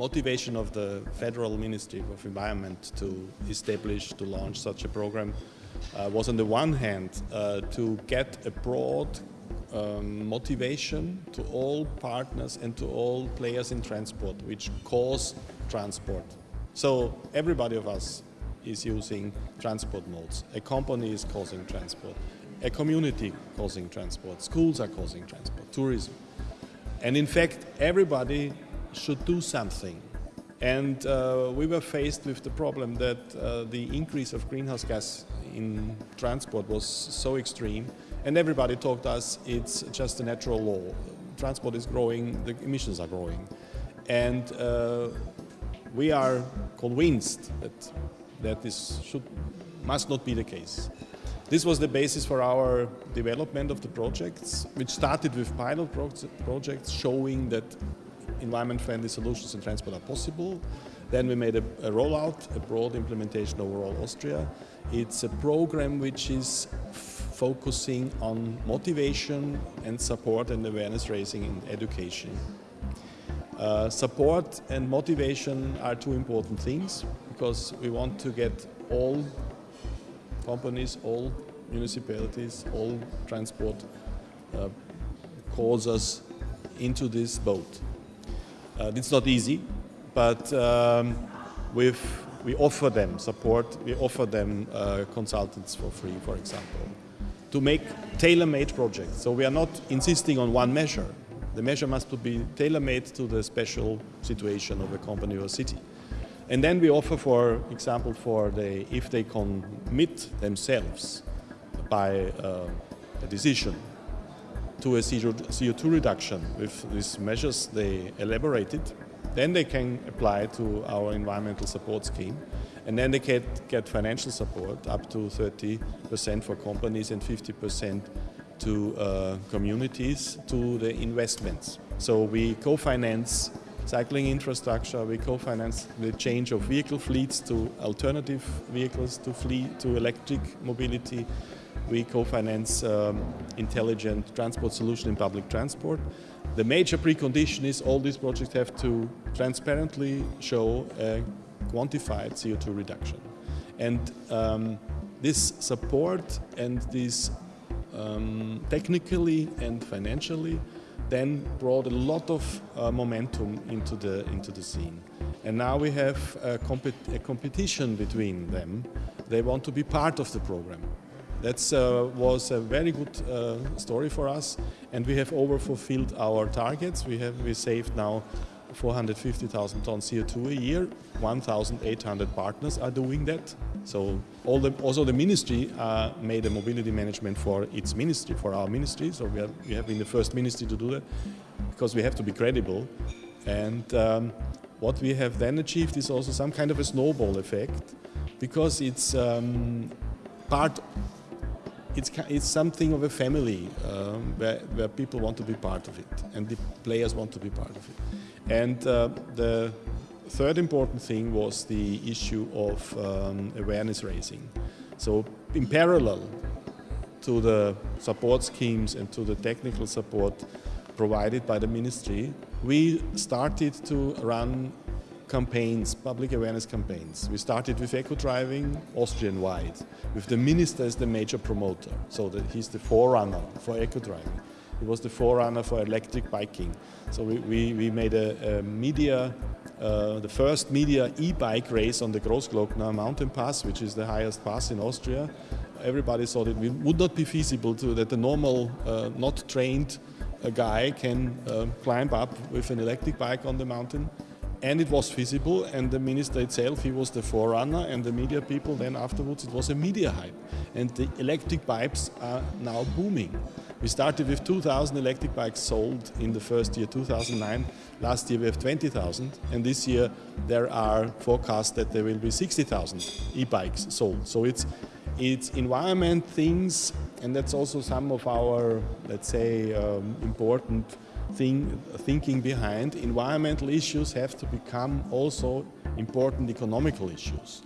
motivation of the Federal Ministry of Environment to establish, to launch such a program uh, was on the one hand uh, to get a broad um, motivation to all partners and to all players in transport which cause transport. So everybody of us is using transport modes. A company is causing transport. A community causing transport. Schools are causing transport. Tourism. And in fact, everybody should do something. And uh, we were faced with the problem that uh, the increase of greenhouse gas in transport was so extreme and everybody told us it's just a natural law. Transport is growing, the emissions are growing. And uh, we are convinced that, that this should, must not be the case. This was the basis for our development of the projects, which started with pilot pro projects showing that environment-friendly solutions in transport are possible. Then we made a, a rollout, a broad implementation over all Austria. It's a program which is focusing on motivation and support and awareness raising in education. Uh, support and motivation are two important things because we want to get all companies, all municipalities, all transport uh, causes into this boat. Uh, it's not easy, but um, we offer them support, we offer them uh, consultants for free, for example to make tailor-made projects. So we are not insisting on one measure. The measure must be tailor-made to the special situation of a company or city. And then we offer, for example, for the, if they commit themselves by uh, a decision to a CO2 reduction with these measures they elaborated, then they can apply to our environmental support scheme and then they get, get financial support up to 30% for companies and 50% to uh, communities to the investments. So we co-finance cycling infrastructure, we co-finance the change of vehicle fleets to alternative vehicles to fleet to electric mobility. We co-finance um, intelligent transport solution in public transport. The major precondition is all these projects have to transparently show a quantified CO2 reduction. And um, this support and this um, technically and financially then brought a lot of uh, momentum into the, into the scene. And now we have a, compet a, competition between them. They want to be part of the program. That uh, was a very good uh, story for us and we have over-fulfilled our targets. We have we saved now 450,000 tons CO2 a year. 1,800 partners are doing that. So the, also the ministry uh, made a mobility management for its ministry, for our ministry. So we, we have been the first ministry to do that because we have to be credible. And um, what we have then achieved is also some kind of a snowball effect because it's um, part it's, it's something of a family um, where, where people want to be part of it and the players want to be part of it. And uh, the third important thing was the issue of um, awareness raising. So in parallel to the support schemes and to the technical support provided by the ministry, we started to run campaigns, public awareness campaigns. We started with eco-driving Austrian-wide, with the minister as the major promoter, so that he's the forerunner for eco-driving. He was the forerunner for electric biking. So we, we, we made a, a media, uh, the first media e-bike race on the Großglockner mountain pass, which is the highest pass in Austria. Everybody thought it would not be feasible to that the normal, uh, not trained uh, guy can uh, climb up with an electric bike on the mountain and it was feasible and the minister itself he was the forerunner and the media people then afterwards it was a media hype. And the electric bikes are now booming. We started with 2000 electric bikes sold in the first year 2009 last year we have 20,000 and this year there are forecasts that there will be 60,000 e-bikes sold. So it's it's environment things and that's also some of our let's say um, important thing, thinking behind, environmental issues have to become also important economical issues.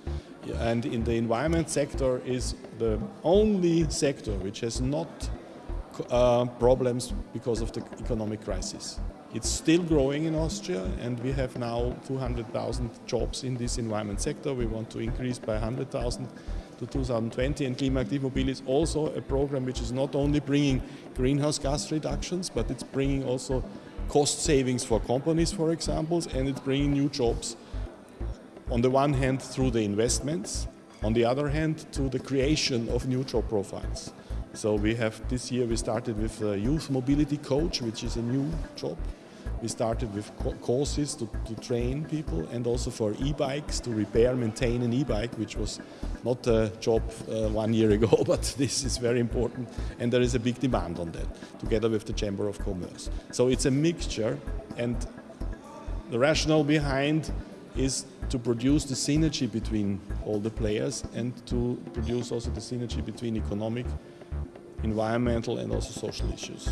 And in the environment sector is the only sector which has not uh, problems because of the economic crisis. It's still growing in Austria and we have now 200,000 jobs in this environment sector. We want to increase by 100,000 to 2020 and Klimaaktiv is also a program which is not only bringing greenhouse gas reductions but it's bringing also cost savings for companies for example, and it's bringing new jobs on the one hand through the investments on the other hand to the creation of new job profiles. So we have this year we started with a youth mobility coach which is a new job we started with courses to, to train people and also for e-bikes to repair, maintain an e-bike, which was not a job uh, one year ago, but this is very important and there is a big demand on that, together with the Chamber of Commerce. So it's a mixture and the rationale behind is to produce the synergy between all the players and to produce also the synergy between economic, environmental and also social issues.